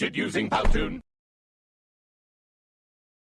created using Powtoon.